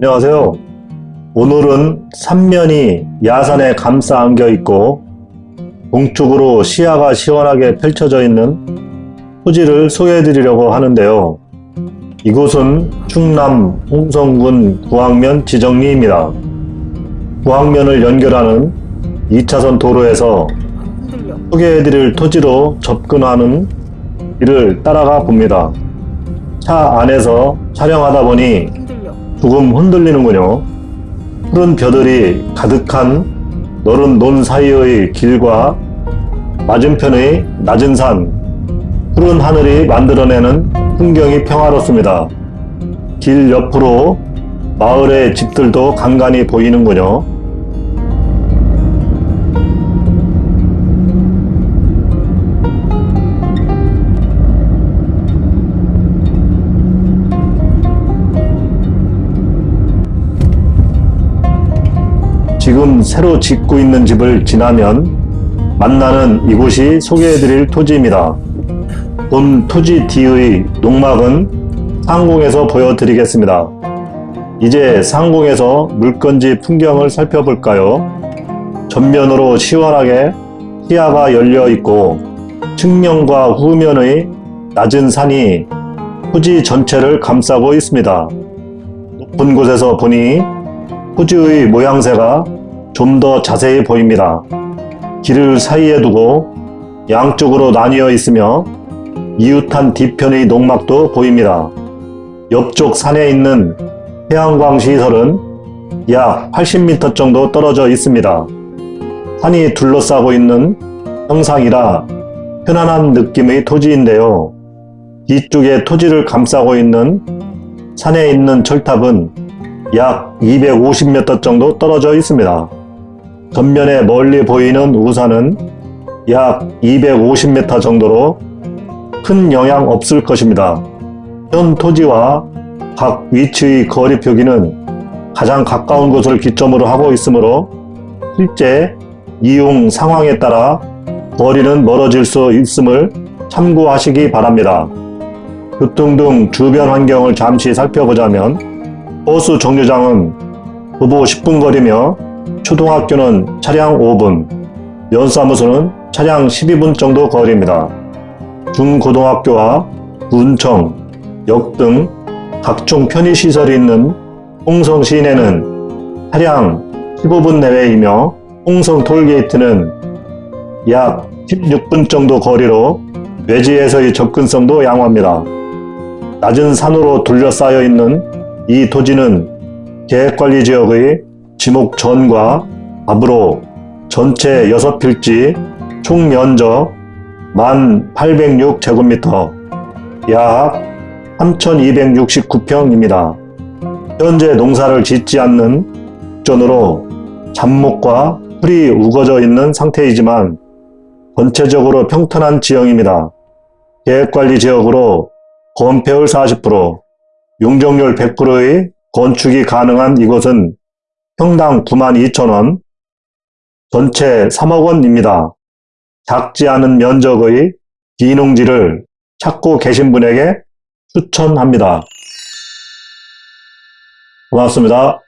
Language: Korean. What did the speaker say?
안녕하세요. 오늘은 삼면이 야산에 감싸 안겨 있고 동쪽으로 시야가 시원하게 펼쳐져 있는 토지를 소개해 드리려고 하는데요. 이곳은 충남 홍성군 구항면 지정리입니다. 구항면을 연결하는 2차선 도로에서 소개해 드릴 토지로 접근하는 길을 따라가 봅니다. 차 안에서 촬영하다 보니 조금 흔들리는군요. 푸른 벼들이 가득한 너른 논 사이의 길과 맞은편의 낮은 산, 푸른 하늘이 만들어내는 풍경이 평화롭습니다. 길 옆으로 마을의 집들도 간간히 보이는군요. 지금 새로 짓고 있는 집을 지나면 만나는 이곳이 소개해드릴 토지입니다. 본 토지 뒤의 농막은 상공에서 보여드리겠습니다. 이제 상공에서 물건지 풍경을 살펴볼까요? 전면으로 시원하게 시야가 열려 있고 측면과 후면의 낮은 산이 토지 전체를 감싸고 있습니다. 높은 곳에서 보니 토지의 모양새가 좀 더 자세히 보입니다. 길을 사이에 두고 양쪽으로 나뉘어 있으며 이웃한 뒤편의 농막도 보입니다. 옆쪽 산에 있는 태양광 시설은 약 80m 정도 떨어져 있습니다. 산이 둘러싸고 있는 형상이라 편안한 느낌의 토지인데요. 뒤쪽에 토지를 감싸고 있는 산에 있는 철탑은 약 250m 정도 떨어져 있습니다. 전면에 멀리 보이는 우산은 약 250m 정도로 큰 영향 없을 것입니다. 현 토지와 각 위치의 거리 표기는 가장 가까운 곳을 기점으로 하고 있으므로 실제 이용 상황에 따라 거리는 멀어질 수 있음을 참고하시기 바랍니다. 교통 등 주변 환경을 잠시 살펴보자면 버스 정류장은 도보 10분 거리며 초등학교는 차량 5분, 면사무소는 차량 12분 정도 거리입니다. 중고등학교와 문청, 역 등 각종 편의시설이 있는 홍성 시내는 차량 15분 내외이며 홍성 톨게이트는 약 16분 정도 거리로 외지에서의 접근성도 양호합니다. 낮은 산으로 둘러싸여 있는 이 토지는 계획관리지역의 지목 전과 앞으로 전체 6필지 총 면적 1806제곱미터 약 3269평입니다. 현재 농사를 짓지 않는 전으로 잡목과 풀이 우거져 있는 상태이지만 전체적으로 평탄한 지형입니다. 계획관리 지역으로 건폐율 40%, 용적률 100%의 건축이 가능한 이곳은 평당 92,000원, 전체 3억 원입니다. 작지 않은 면적의 비농지를 찾고 계신 분에게 추천합니다. 고맙습니다.